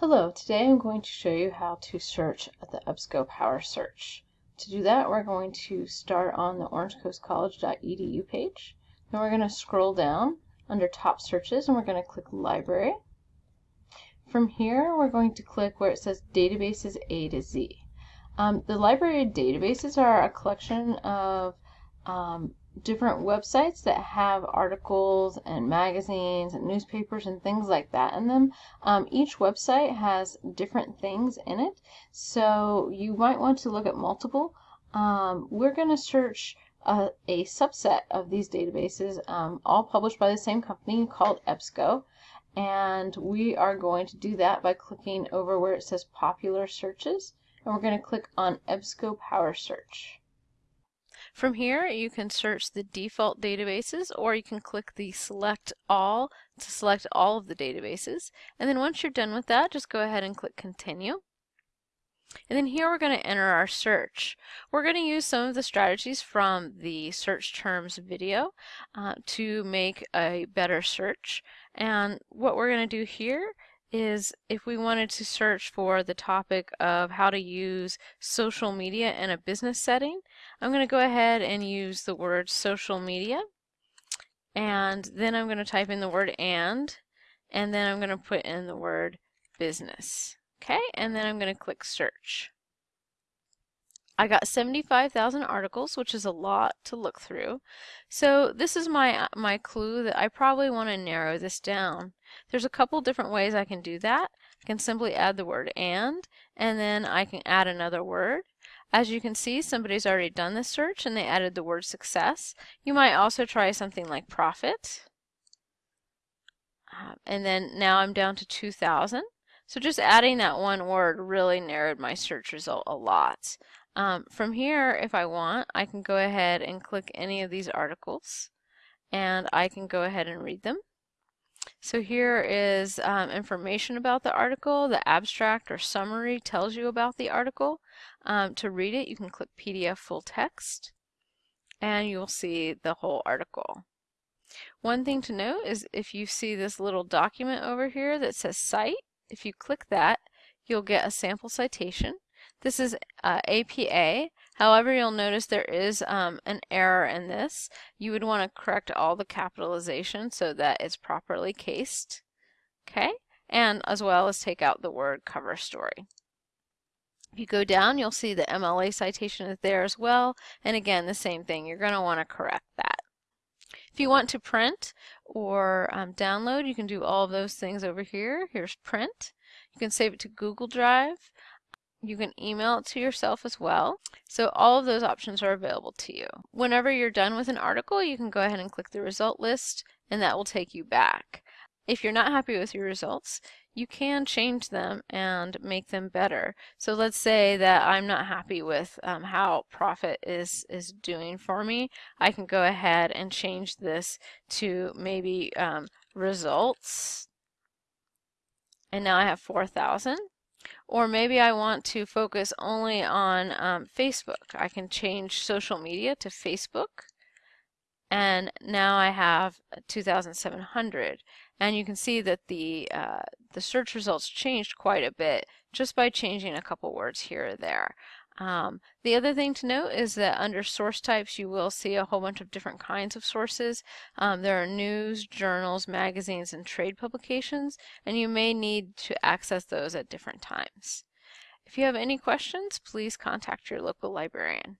Hello, today I'm going to show you how to search at the EBSCO Power Search. To do that, we're going to start on the orangecoastcollege.edu page. Then we're going to scroll down under Top Searches and we're going to click Library. From here, we're going to click where it says Databases A to Z. Um, the library databases are a collection of um, different websites that have articles and magazines and newspapers and things like that in them. Um, each website has different things in it, so you might want to look at multiple. Um, we're going to search a, a, subset of these databases, um, all published by the same company called EBSCO. And we are going to do that by clicking over where it says Popular Searches, and we're going to click on EBSCO Power Search. From here, you can search the default databases or you can click the select all to select all of the databases. And then once you're done with that, just go ahead and click continue. And then here we're going to enter our search. We're going to use some of the strategies from the search terms video uh, to make a better search. And what we're going to do here is if we wanted to search for the topic of how to use social media in a business setting, I'm going to go ahead and use the word social media and then I'm going to type in the word and and then I'm going to put in the word business. Okay, and then I'm going to click search. I got 75,000 articles, which is a lot to look through. So this is my, my clue that I probably want to narrow this down. There's a couple different ways I can do that. I can simply add the word and, and then I can add another word. As you can see, somebody's already done this search and they added the word success. You might also try something like profit. Uh, and then now I'm down to 2,000. So just adding that one word really narrowed my search result a lot. Um, from here, if I want, I can go ahead and click any of these articles and I can go ahead and read them. So here is um, information about the article. The abstract or summary tells you about the article. Um, to read it, you can click PDF full text and you'll see the whole article. One thing to note is if you see this little document over here that says cite, if you click that, you'll get a sample citation. This is uh, APA. However, you'll notice there is um, an error in this. You would want to correct all the capitalization so that it's properly cased. Okay, and as well as take out the word cover story. If you go down, you'll see the MLA citation is there as well. And again, the same thing. You're going to want to correct that. If you want to print or um, download, you can do all of those things over here. Here's print. You can save it to Google Drive. You can email it to yourself as well. So all of those options are available to you. Whenever you're done with an article, you can go ahead and click the result list and that will take you back. If you're not happy with your results, you can change them and make them better. So let's say that I'm not happy with um, how profit is, is doing for me. I can go ahead and change this to maybe um, results. And now I have 4,000. Or maybe I want to focus only on um, Facebook. I can change social media to Facebook. And now I have 2,700. And you can see that the, uh, the search results changed quite a bit just by changing a couple words here or there. Um, the other thing to note is that under source types you will see a whole bunch of different kinds of sources. Um, there are news, journals, magazines, and trade publications, and you may need to access those at different times. If you have any questions, please contact your local librarian.